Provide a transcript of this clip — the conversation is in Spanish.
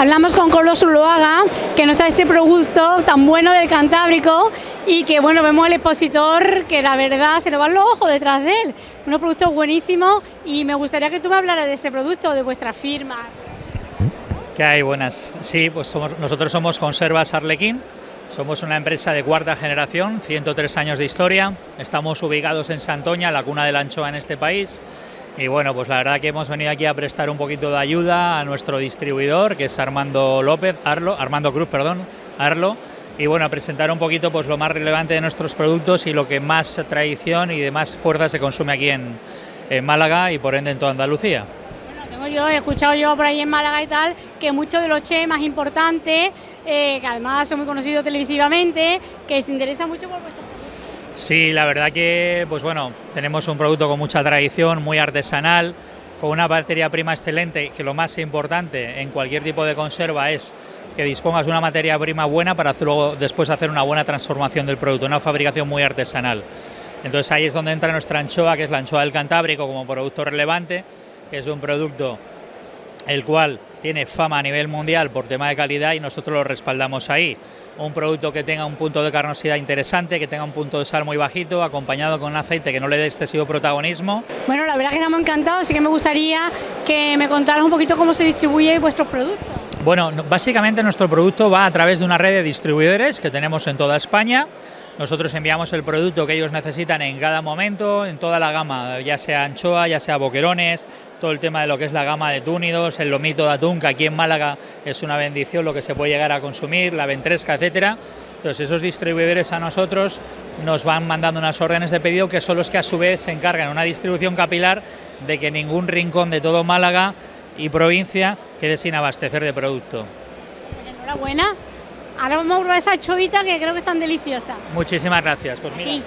Hablamos con Carlos Uloaga, que nos trae este producto tan bueno del Cantábrico y que bueno, vemos el expositor que la verdad se nos van los ojos detrás de él. Unos productos buenísimos y me gustaría que tú me hablaras de ese producto, de vuestra firma. ¿Qué hay? Buenas. Sí, pues nosotros somos Conservas Arlequín, somos una empresa de cuarta generación, 103 años de historia, estamos ubicados en Santoña, la cuna de la anchoa en este país. Y bueno, pues la verdad que hemos venido aquí a prestar un poquito de ayuda a nuestro distribuidor, que es Armando López, Arlo, Armando Cruz, perdón, Arlo, y bueno, a presentar un poquito pues lo más relevante de nuestros productos y lo que más tradición y de más fuerza se consume aquí en, Málaga y por ende en toda Andalucía. Bueno, tengo yo, he escuchado yo por ahí en Málaga y tal, que muchos de los chefs más importantes, eh, que además son muy conocidos televisivamente, que se interesan mucho por vuestro Sí, la verdad que, pues bueno, tenemos un producto con mucha tradición, muy artesanal, con una materia prima excelente, que lo más importante en cualquier tipo de conserva es que dispongas de una materia prima buena para luego después hacer una buena transformación del producto, una fabricación muy artesanal. Entonces ahí es donde entra nuestra anchoa, que es la anchoa del Cantábrico como producto relevante, que es un producto el cual tiene fama a nivel mundial por tema de calidad y nosotros lo respaldamos ahí. Un producto que tenga un punto de carnosidad interesante, que tenga un punto de sal muy bajito, acompañado con un aceite que no le dé excesivo protagonismo. Bueno, la verdad que estamos encantados, así que me gustaría que me contaras un poquito cómo se distribuye vuestros productos. Bueno, básicamente nuestro producto va a través de una red de distribuidores que tenemos en toda España. Nosotros enviamos el producto que ellos necesitan en cada momento, en toda la gama, ya sea anchoa, ya sea boquerones, todo el tema de lo que es la gama de túnidos, el lomito de atún, que aquí en Málaga es una bendición lo que se puede llegar a consumir, la ventresca, etcétera. Entonces esos distribuidores a nosotros nos van mandando unas órdenes de pedido que son los que a su vez se encargan una distribución capilar de que ningún rincón de todo Málaga y provincia quede sin abastecer de producto. Enhorabuena. Ahora vamos a probar esa chovita que creo que es tan deliciosa. Muchísimas gracias. Pues mira,